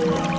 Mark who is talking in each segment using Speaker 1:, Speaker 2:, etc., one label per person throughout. Speaker 1: Thank you.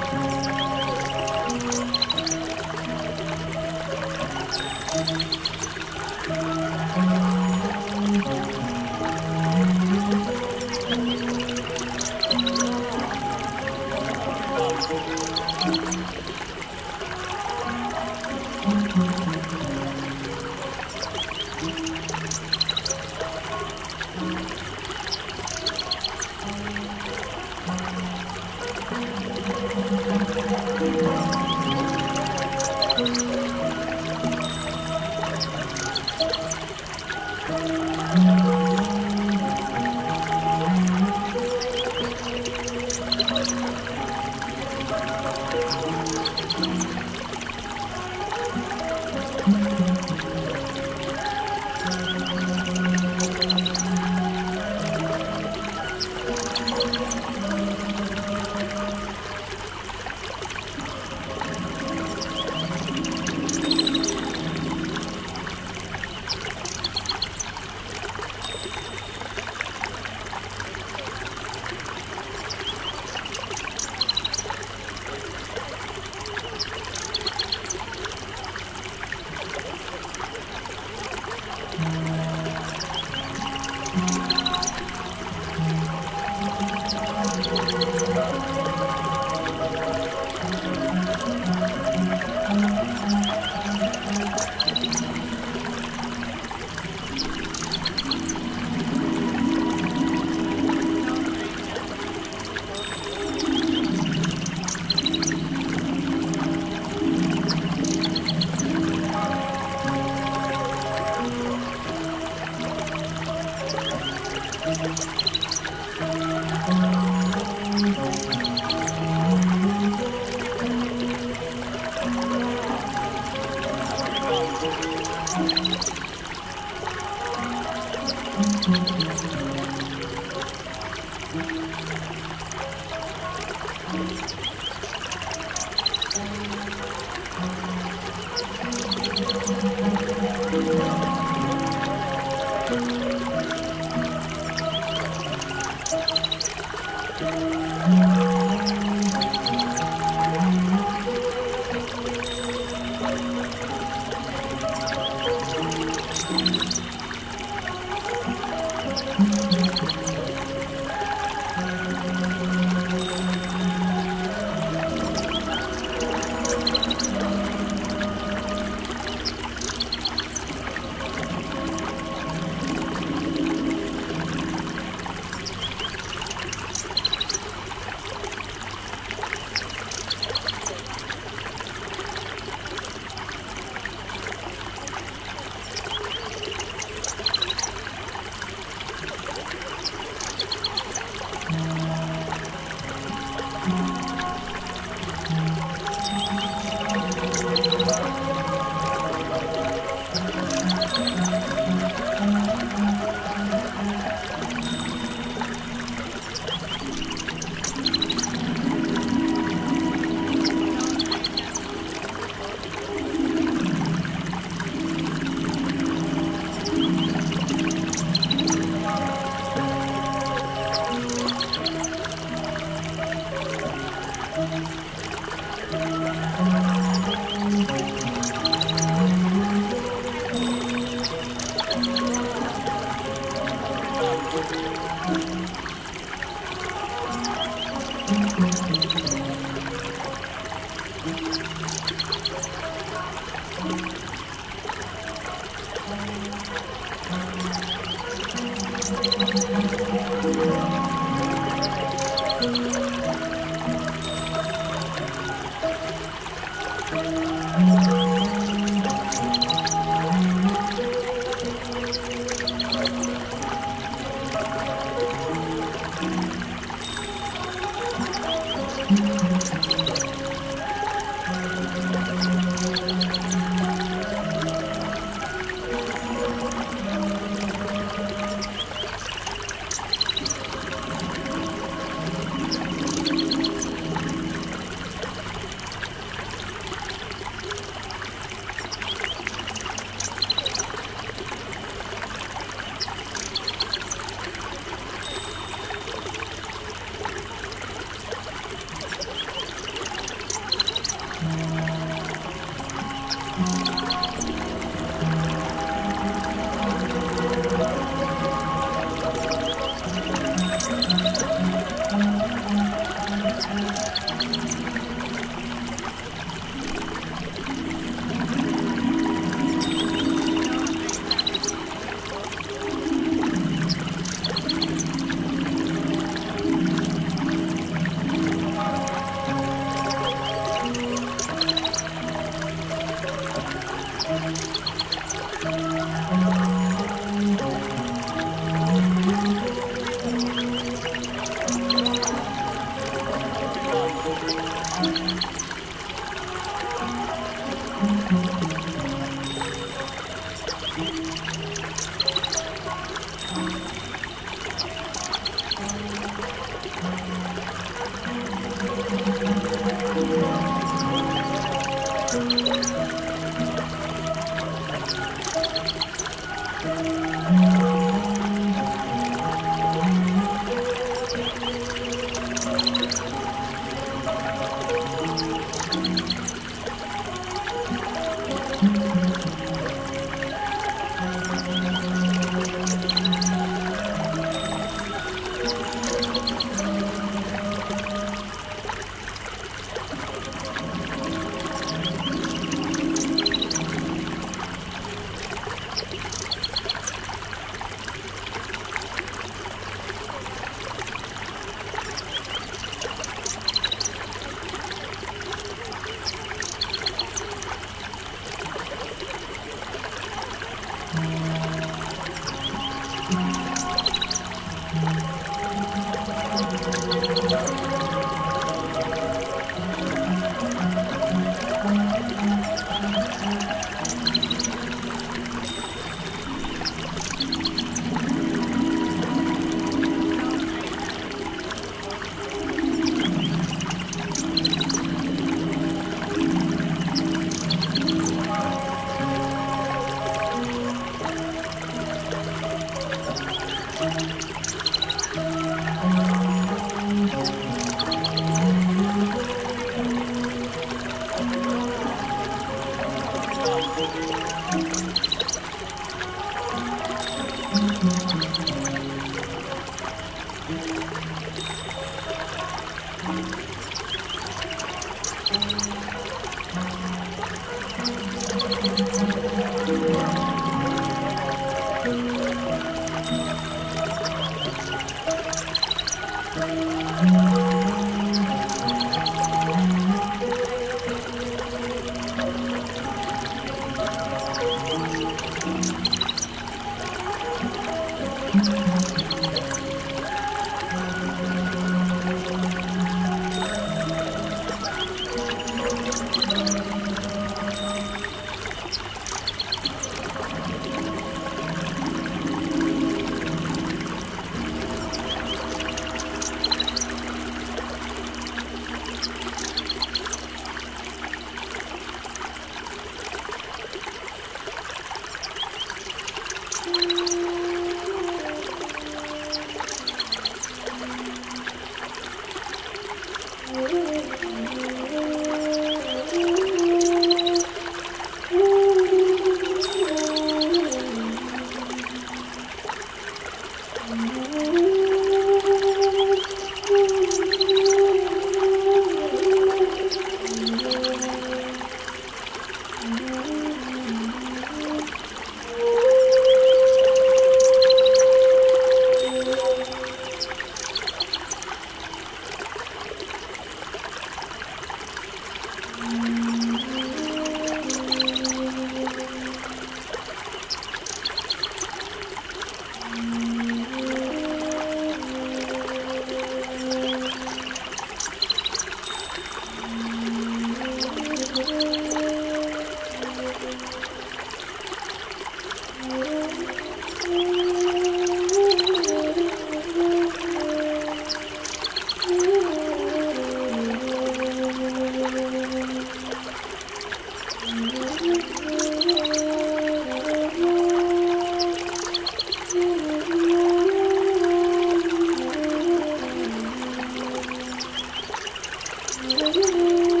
Speaker 2: Tchau,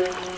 Speaker 1: Thank you.